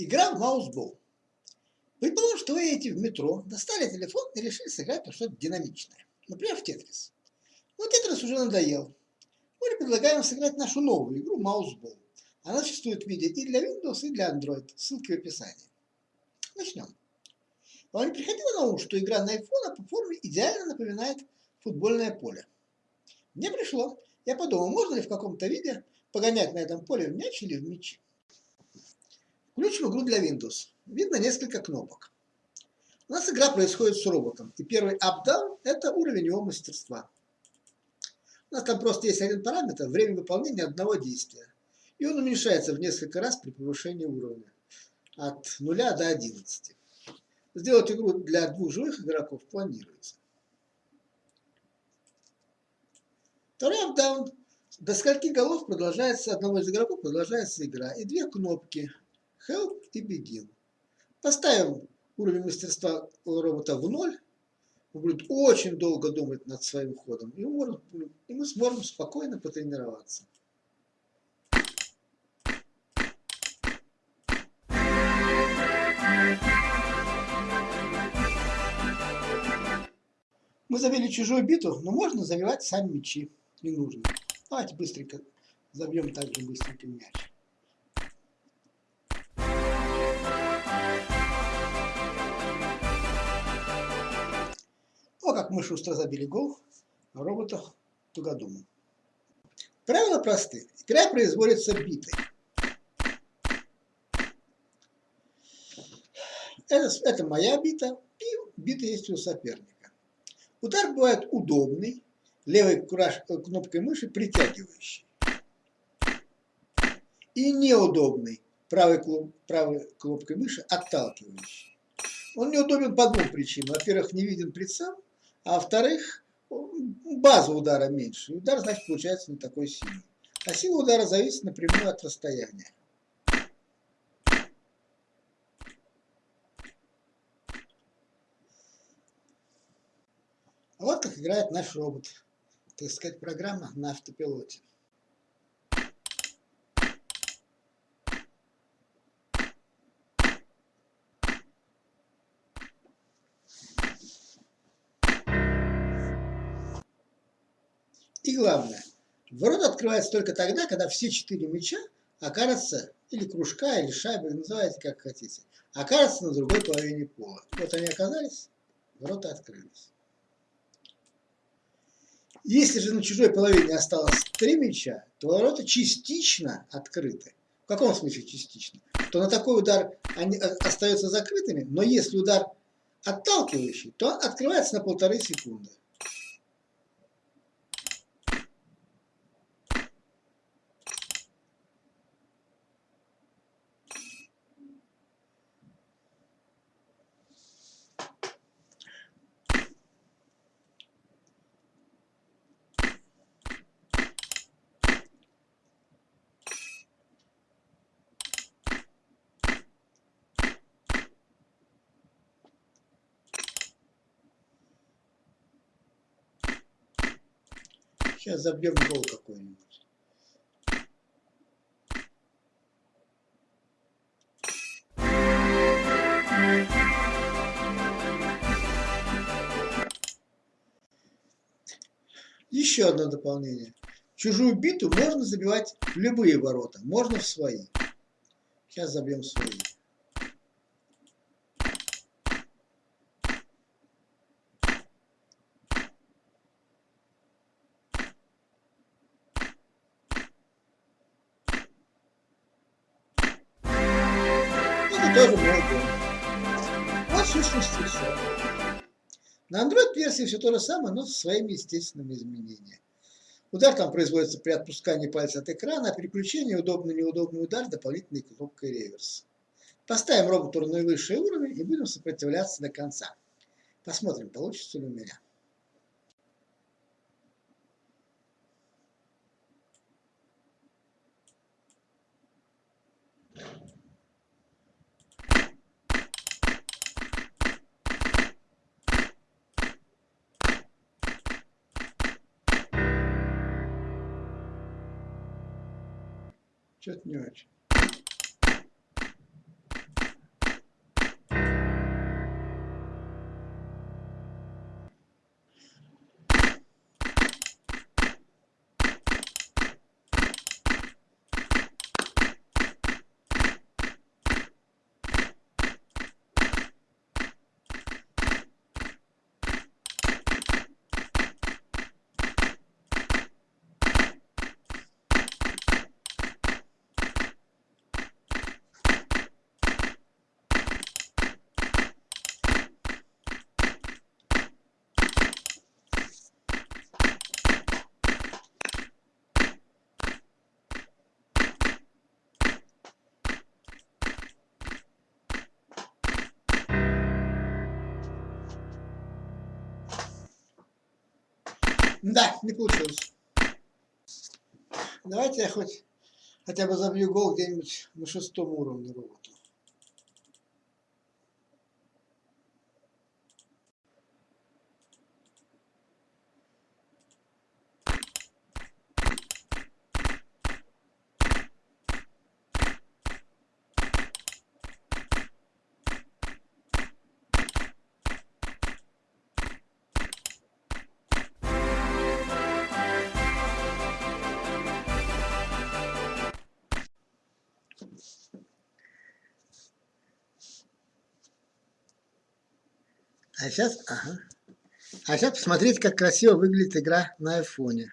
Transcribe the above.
Игра в маусбол. Предположим, что вы едете в метро, достали телефон и решили сыграть что-то динамичное. Например, в Тетрис. Но Тетрис уже надоел. Мы предлагаем сыграть нашу новую игру Маусбол. Она существует в виде и для Windows, и для Android. Ссылки в описании. Начнем. Вам не приходило на ум, что игра на iPhone по форме идеально напоминает футбольное поле? Мне пришло. Я подумал, можно ли в каком-то виде погонять на этом поле в мяч или в мячи. Включим игру для Windows. Видно несколько кнопок. У нас игра происходит с роботом. И первый up-down – это уровень его мастерства. У нас там просто есть один параметр – время выполнения одного действия. И он уменьшается в несколько раз при повышении уровня. От 0 до 11. Сделать игру для двух живых игроков планируется. Второй up-down – до скольки голов продолжается, одного из игроков продолжается игра. И две кнопки – help и begin. Поставим уровень мастерства робота в ноль, он будет очень долго думать над своим ходом, и, можем, и мы сможем спокойно потренироваться. Мы завели чужую биту, но можно забивать сами мячи. Не нужно. Давайте быстренько забьем также быстренько мяч. Как мы шустро забили гол на роботах Тугодуму. Правила просты. Игра производится битой. Это, это моя бита, и бита есть у соперника. Удар бывает удобный, левой кнопкой мыши притягивающий. И неудобный, правой, правой кнопкой мыши отталкивающий. Он неудобен по двум причинам. Во-первых, не виден прицел, а во-вторых, база удара меньше. Удар, значит, получается не такой сильный. А сила удара зависит напрямую от расстояния. Вот как играет наш робот. Так сказать, программа на автопилоте. И главное, ворота открываются только тогда, когда все четыре мяча окажутся, или кружка, или шайбы, называйте как хотите, окажутся на другой половине пола. Вот они оказались, ворота открылись. Если же на чужой половине осталось три мяча, то ворота частично открыты. В каком смысле частично? То на такой удар они остаются закрытыми, но если удар отталкивающий, то открывается на полторы секунды. Сейчас забьем гол какой-нибудь. Еще одно дополнение. Чужую биту можно забивать в любые ворота, можно в свои. Сейчас забьем свои. Тоже. Вот в сущности все. На Android-версии все то же самое, но со своими естественными изменениями. Удар там производится при отпускании пальца от экрана, а переключение удобный-неудобный удар дополнительной кнопкой реверс. Поставим роботу на наивысший уровень и будем сопротивляться до конца. Посмотрим, получится ли у меня. Что-то не очень. Да, не получилось. Давайте я хоть хотя бы забью гол где-нибудь на шестом уровне робота. А сейчас, ага. А сейчас посмотрите, как красиво выглядит игра на айфоне.